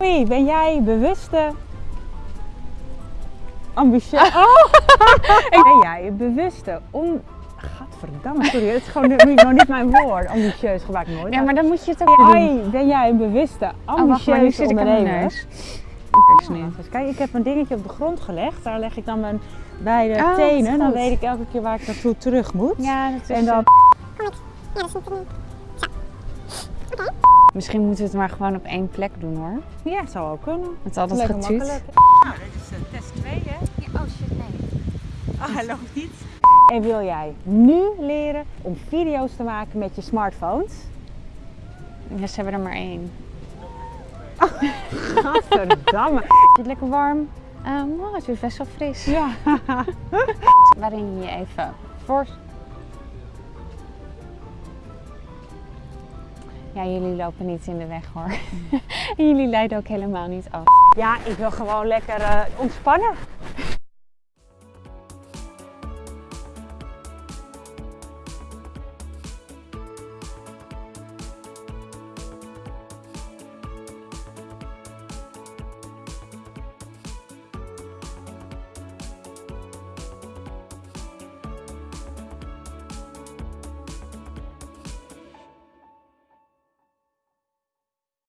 Hoi, ben jij bewuste, ambitieus... Oh! ben jij bewuste, on... Gadverdamme, sorry, het is gewoon niet, nog niet mijn woord. Ambitieus gebruik ik nooit. Ja, maar dan moet je het ook doen. Hoi, ben jij een bewuste, Oh, nu ambitieuze ik aan mijn ondernemer? neus. Ja, dus kijk, ik heb een dingetje op de grond gelegd. Daar leg ik dan mijn beide Oh, tenen. Dan weet ik elke keer waar ik naartoe terug moet. Ja, dat is... En dan... Misschien moeten we het maar gewoon op één plek doen hoor. Ja, zou ook kunnen. Het is altijd Lekker getuut. makkelijk. Nou, dit is uh, test 2 hè? Ja, oh shit, nee. Ah, hij loopt niet. En wil jij nu leren om video's te maken met je smartphones? Ja, ze hebben er maar één. Gadverdamme. Is het lekker warm? Oh, het is best wel fris. Ja. Waarin je je even voor... Ja, jullie lopen niet in de weg hoor. en jullie leiden ook helemaal niet af. Ja, ik wil gewoon lekker eh, ontspannen.